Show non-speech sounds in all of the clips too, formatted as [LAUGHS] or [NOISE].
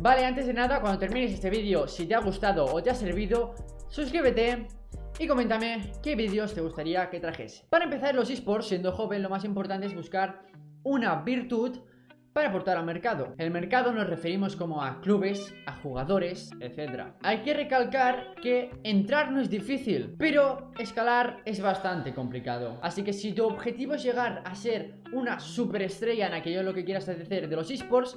Vale, antes de nada, cuando termines este vídeo, si te ha gustado o te ha servido, suscríbete y coméntame qué vídeos te gustaría que trajese. Para empezar, los esports, siendo joven, lo más importante es buscar una virtud para aportar al mercado. El mercado nos referimos como a clubes, a jugadores, etc. Hay que recalcar que entrar no es difícil, pero escalar es bastante complicado. Así que si tu objetivo es llegar a ser una superestrella en aquello lo que quieras hacer de los esports,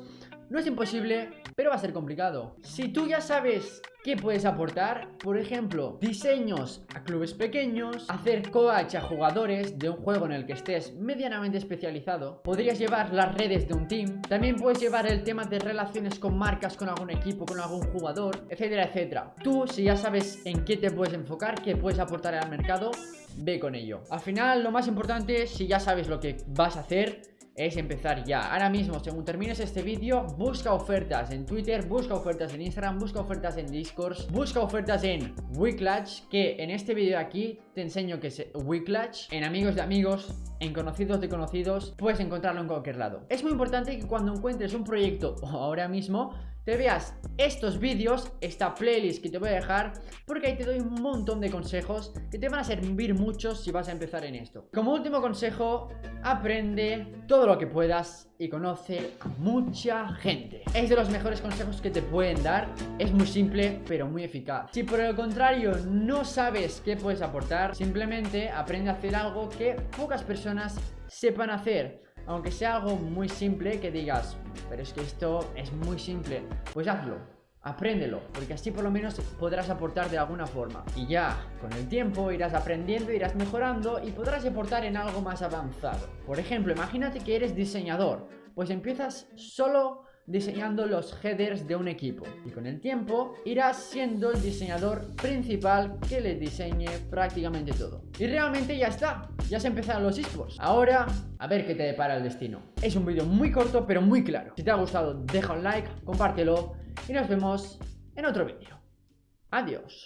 no es imposible, pero va a ser complicado. Si tú ya sabes qué puedes aportar, por ejemplo, diseños a clubes pequeños, hacer coach a jugadores de un juego en el que estés medianamente especializado, podrías llevar las redes de un team, también puedes llevar el tema de relaciones con marcas, con algún equipo, con algún jugador, etcétera, etcétera. Tú, si ya sabes en qué te puedes enfocar, qué puedes aportar al mercado, ve con ello. Al final, lo más importante, si ya sabes lo que vas a hacer, es empezar ya. Ahora mismo, según termines este vídeo, busca ofertas en Twitter, busca ofertas en Instagram, busca ofertas en Discord, busca ofertas en Wiclatch, que en este vídeo aquí te enseño que es Wiclatch, en amigos de amigos, en conocidos de conocidos, puedes encontrarlo en cualquier lado. Es muy importante que cuando encuentres un proyecto [LAUGHS] ahora mismo, te veas estos vídeos, esta playlist que te voy a dejar, porque ahí te doy un montón de consejos que te van a servir mucho si vas a empezar en esto. Como último consejo, aprende todo lo que puedas y conoce a mucha gente. Es de los mejores consejos que te pueden dar, es muy simple pero muy eficaz. Si por el contrario no sabes qué puedes aportar, simplemente aprende a hacer algo que pocas personas sepan hacer aunque sea algo muy simple que digas, pero es que esto es muy simple, pues hazlo. Apréndelo, porque así por lo menos podrás aportar de alguna forma. Y ya, con el tiempo irás aprendiendo, irás mejorando y podrás aportar en algo más avanzado. Por ejemplo, imagínate que eres diseñador, pues empiezas solo diseñando los headers de un equipo y con el tiempo irás siendo el diseñador principal que le diseñe prácticamente todo. Y realmente ya está, ya se empezaron los esports. Ahora, a ver qué te depara el destino. Es un vídeo muy corto pero muy claro. Si te ha gustado, deja un like, compártelo y nos vemos en otro vídeo. Adiós.